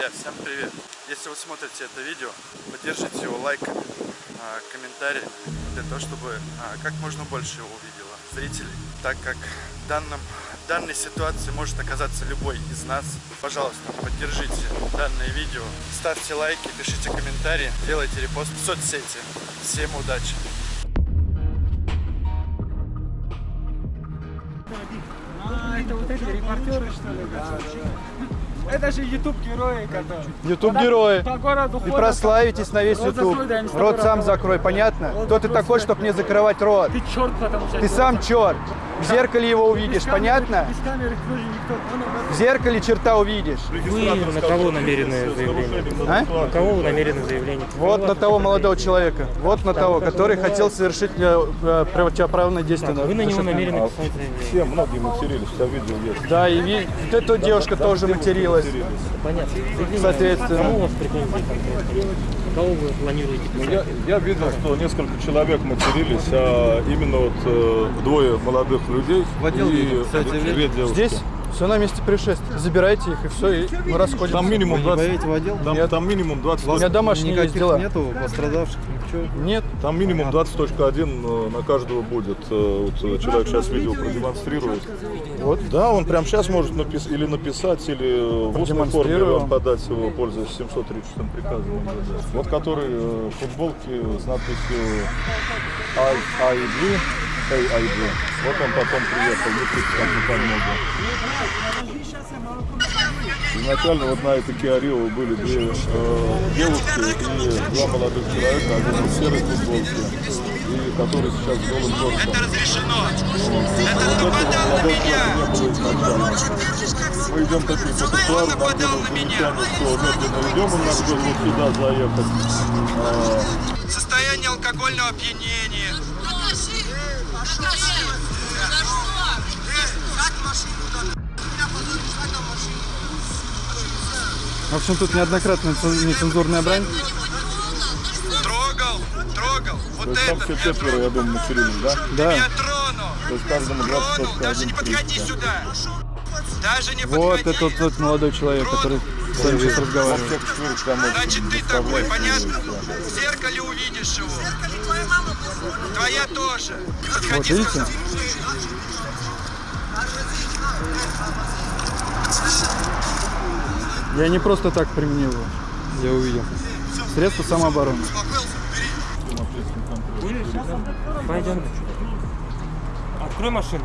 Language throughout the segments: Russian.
Друзья, всем привет! Если вы смотрите это видео, поддержите его лайком, а, комментарием, для того, чтобы а, как можно больше его увидело зрителей, так как в данном, в данной ситуации может оказаться любой из нас. Пожалуйста, поддержите данное видео, ставьте лайки, пишите комментарии, делайте репост в соцсети. Всем удачи! А, это вот эти репортеры, что ли? Да, да. Это же YouTube герои, которые. YouTube герои. По городу И ходят. прославитесь на весь YouTube. Рот сам закрой, понятно? Кто ты такой, чтобы мне закрывать рот? Ты черт, потому что. Ты сам черт. В зеркале его увидишь, понятно? В зеркале черта увидишь. Вы на кого намерены заявление? А? На кого вы намерены заявление? Вот на того молодого человека. Вот на того, который хотел совершить э, э, противоправное действие. Вы на него намерены писать заявление. Все многие матерились, я видел есть. Да, и вот эта девушка тоже материлась. Понятно. Соответственно. Кому у вас претензии конкретно? Кого вы планируете Ну, писать? Я, я видел, что несколько человек матерились, а именно вот э, двое молодых людей и две девушки. Здесь все на месте происшествия. Забирайте их и все, и мы расходимся. Там минимум 20, в отдел? там, там минимум 20, У меня домашние есть Никаких дела. нету пострадавших, ничего. Нет. там минимум 20.1 э, на каждого будет. Э, Вот э, человек сейчас видео продемонстрирует. Вот, да, он прямо сейчас может напис- или написать, или в устной форме вам подать его, пользуясь 736 приказом. Вот который в футболке с надписью IID, AID. Вот он потом приехал, пусть как бы помогу. Изначально вот на этой Rio были две э, девушки и два молодых человека, один в серой футболке, и который сейчас с голым торсом. Это разрешено! Это вот не было изначально. Мы идем такие по тротуару, нам делают замечание, что медленно идем, им надо было вот сюда заехать. А, Состояние алкогольного опьянения. В общем, тут неоднократно цен- нецензурная брань. Трогал, трогал. Вот то есть там все четверо, я думаю, матерились, да? Да. Я тронул. То есть каждому Тронул. Даже не 20.1 подходи сюда. Даже не Вот подходи. это тот молодой человек, который с вами сейчас разговаривает. Вот Значит, ты такой, понятно? В зеркале увидишь его. Твоя тоже. Не Вот подходи, видите? Я не просто так применил его. Я увидел. Средство самообороны. Пойдем. Открой машину.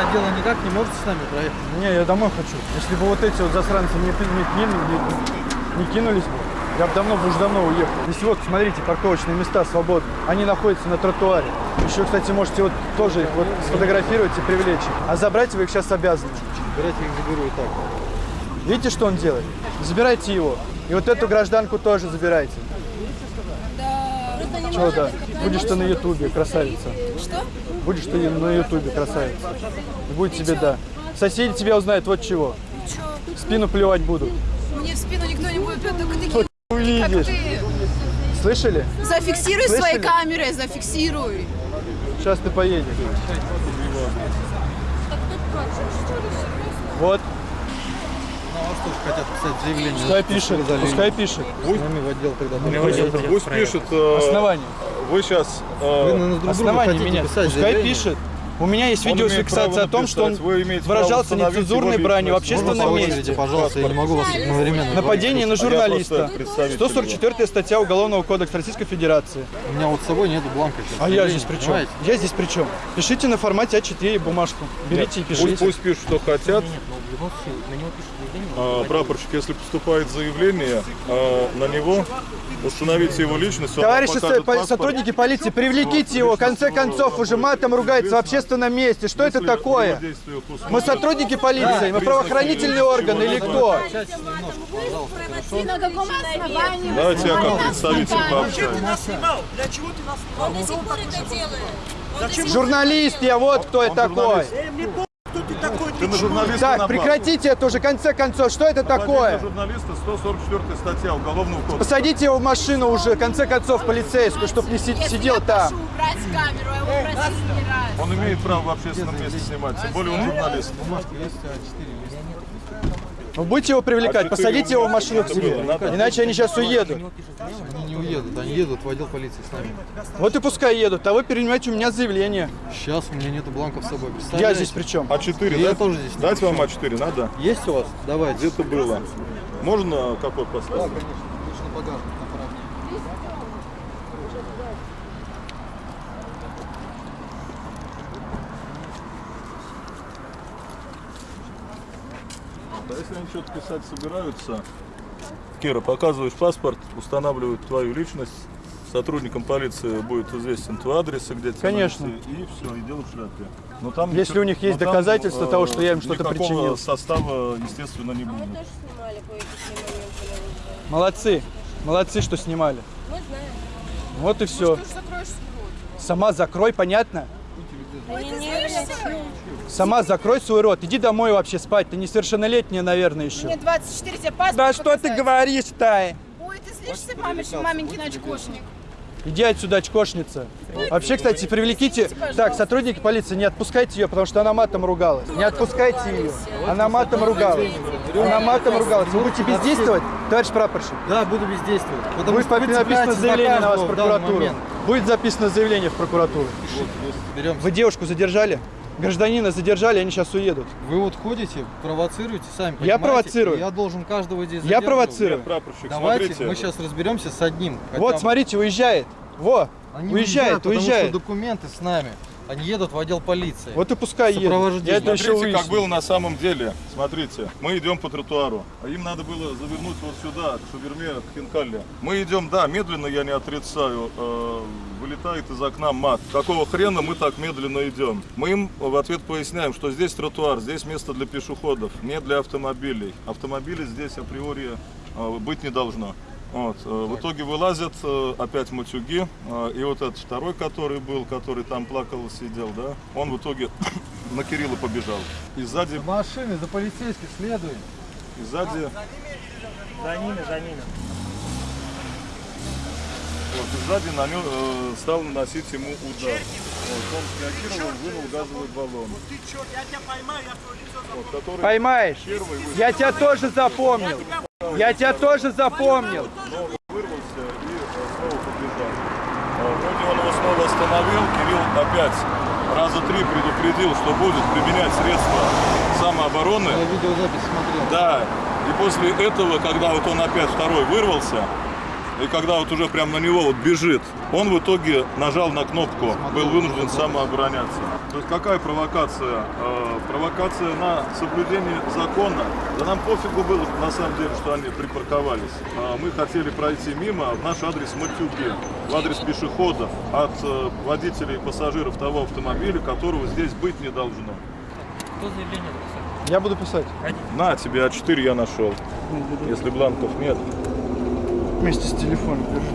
Отдел никак не можете с нами проехать? Не, я домой хочу. Если бы вот эти вот засранцы не, не, кинули- не- не кинулись бы, я бы давно бы уже давно уехал. Если вот, смотрите, парковочные места свободны. Они находятся на тротуаре. Еще, кстати, можете вот тоже их вот сфотографировать и привлечь их. А забрать вы их сейчас обязаны. Берете их заберу и так. Видите, что он делает? Забирайте его. И вот эту гражданку тоже забирайте. Да. Чего да? Будешь ты на ютубе, красавица. Что? Будешь ты на ютубе, красавица. И будет тебе да. Соседи тебя узнают вот чего. Чё? В спину плевать будут. Мне в спину никто не будет плевать, только такие, ты. Слышали? Зафиксируй Слышали? своей камерой, зафиксируй. Сейчас ты поедешь. Вот, На вас тоже хотят писать заявление. пускай пишет, пускай пишет. С нами в отдел тогда. Меня в отдел Пусть пишет, э, Основание. вы сейчас... Вы на друг друга Основание меня. писать Пускай пишет. У меня есть Он видеофиксация о том, что он выражался нецензурной бранью в общественном месте. пожалуйста, я не могу вас одновременно. Нападение на журналиста. просто представитель 144 статья Уголовного кодекса Российской Федерации. У меня вот с собой нету бланка. сейчас. А я здесь при чем? Я здесь при чем? Пишите на формате А4 бумажку. Берите и пишите. пусть пишут, что хотят. Нет, но в любом случае на него пишут заявление. А, прапорщик, если поступает заявление а, на него, установите его личность. Товарищи по- паспорт. сотрудники полиции, привлеките его. В конце концов, уже матом ругается в общественном месте. Что это такое? Мы сотрудники полиции, мы правоохранительные органы или кто? На каком основании? Давайте я как представитель пообщаюсь. Для чего ты нас снимал? Он до сих пор это делает. Журналист я, вот кто я такой. Ты на журналиста Так, напал. прекратите это уже, в конце концов. Что это Нападение такое? на журналиста 144 статья Уголовного кодекса. Посадите его в машину уже, в конце концов, полицейскую, чтобы не си- Если сидел я там. прошу убрать камеру, а его просить не раз. Он имеет право в общественном месте снимать, тем более он журналист. Вы будете его привлекать, А посадите его в машину к себе. Иначе они сейчас уедут. Они не уедут, они едут в отдел полиции с нами. Вот и пускай едут, а вы принимаете у меня заявление. Сейчас у меня нету бланков с собой. Я здесь при чем? А4, Я да? тоже здесь Дать вам А4, надо? Есть у вас? Давайте. Где-то было. Можно Да, поставить? конечно. Лучше на Да если они что-то писать собираются, Кира, показываешь паспорт, устанавливают твою личность, сотрудникам полиции будет известен твой адрес, и где тебе Конечно. найти, И все, и дело в шляпе. Но там Если ничего- у них есть но там, доказательства э, того, что я им что-то никакого причинил. состава, естественно, не будет. Молодцы. Молодцы, что снимали. Мы знаем. Вот и все. Ты рот. Сама закрой, понятно? Ой, ты злишься? Сама закрой свой рот. Иди домой вообще спать. Ты несовершеннолетняя, наверное, еще. Мне 24, тебе паспорт Да что ты показать? говоришь-то? Ой, ты злишься, маменькин, маменькин очкошник. Иди отсюда, очкошница. Вообще, кстати, привлеките... Так, сотрудники полиции, не отпускайте ее, потому что она матом ругалась. Не отпускайте ее. Она матом ругалась. Она матом ругалась. Вы будете бездействовать, товарищ прапорщик? Да, буду бездействовать. Потому Будет написано заявление на вас в прокуратуру. Будет записано заявление в прокуратуру. Вы девушку задержали? Гражданина задержали, они сейчас уедут. Вы вот ходите, провоцируете сами. Я провоцирую. Я должен каждого здесь Я провоцирую. Нет, прапорщик, Давайте смотрите. мы сейчас разберемся с одним. хотя Вот, бы. смотрите, уезжает. Во, Они уезжает, потому уезжает. что документы с нами. Они едут в отдел полиции. Вот и пускай. Сопровождение. Я это еще Смотрите, как выясню. было на самом деле. Смотрите, мы идем по тротуару, а им надо было завернуть вот сюда, к шаверме, к хинкалле. Мы идем, да, медленно, я не отрицаю. э, вылетает из окна мат. Какого хрена мы так медленно идем? Мы им в ответ поясняем, что здесь тротуар, здесь место для пешеходов, не для автомобилей. Автомобилей здесь априори э, быть не должно. Вот. э, В итоге вылазят э, опять матюги. э, И вот этот второй, который был, который там плакал, сидел, да, он в итоге на Кирилла побежал. И сзади, Машины за полицейских следуем. и сзади, За ними, за ними. Вот, и сзади на нем, э, стал наносить ему удар. Вот, он среагировал, вынул газовый баллон. Вот, который Поймаешь. первый выстрел Я тебя тоже запомнил. Я тебя тоже запомнил. вырвался и э, снова побежал. Э, Вроде он его снова остановил, Кирилл опять раза три предупредил, что будет применять средства самообороны. Я видеозапись смотрел. Да, и после этого, когда вот он опять второй вырвался, и когда вот уже прям на него вот бежит, он в итоге нажал на кнопку, был вынужден самообороняться. То есть какая провокация? Э, провокация на соблюдение закона. Да нам пофигу было на самом деле, что они припарковались. А мы хотели пройти мимо в наш адрес матюги, в адрес пешеходов от э, водителей и пассажиров того автомобиля, которого здесь быть не должно. Кто заявление написал? Я буду писать. На тебе А4 я нашел. Если бланков нет. Вместе с телефоном держи.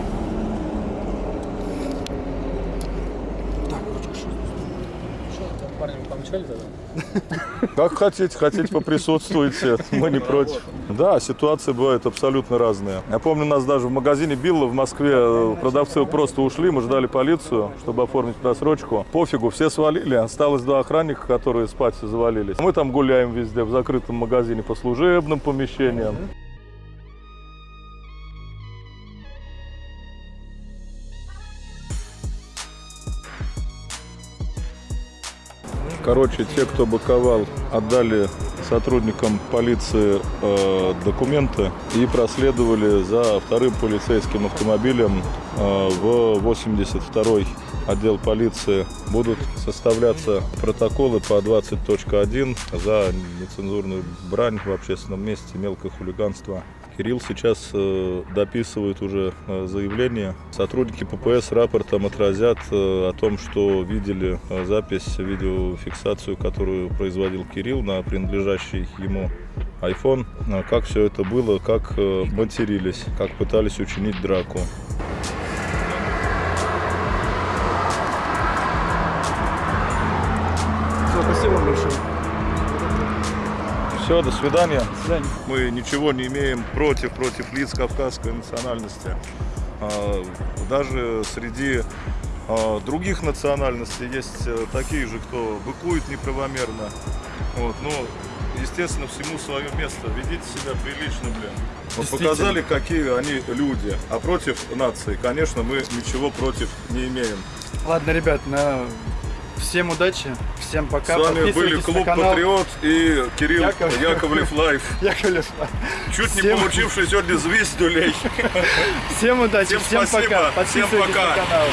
Парни, вы помчали тогда? Как хотите, хотите поприсутствуйте, мы не против. Да, ситуации бывают абсолютно разные. Я помню, нас даже в магазине Билла в Москве э, продавцы просто ушли, мы ждали полицию, чтобы оформить просрочку. Пофигу, все свалили, осталось два охранника, которые спать завалились. Мы там гуляем везде, в закрытом магазине по служебным помещениям. Короче, те, кто быковал, отдали сотрудникам полиции э, документы и проследовали за вторым полицейским автомобилем э, в 82-й отдел полиции. Будут составляться протоколы по 20.1 за нецензурную брань в общественном месте, мелкое хулиганство. Кирилл сейчас э, дописывает уже э, заявление. Сотрудники ППС рапортом отразят э, о том, что видели запись, видеофиксацию, которую производил Кирилл на принадлежащий ему iPhone. Как все это было, как матерились, как пытались учинить драку. Спасибо вам большое. Все, до свидания. До свидания. Мы ничего не имеем против, против лиц кавказской национальности. А, Даже среди а, других национальностей есть э, такие же, кто быкует неправомерно. Вот, но, естественно, всему свое место. Ведите себя прилично, блин. Действительно. показали, какие они люди. А против нации, конечно, мы ничего против не имеем. Ладно, ребят, на... всем удачи, всем пока. С вами были Клуб канал Патриот и Кирилл Яков- Яковлев Life. Яковлев. Чуть не Всем- получивший сегодня звездулей. Всем удачи, Всем всем, пока. всем пока. на канал.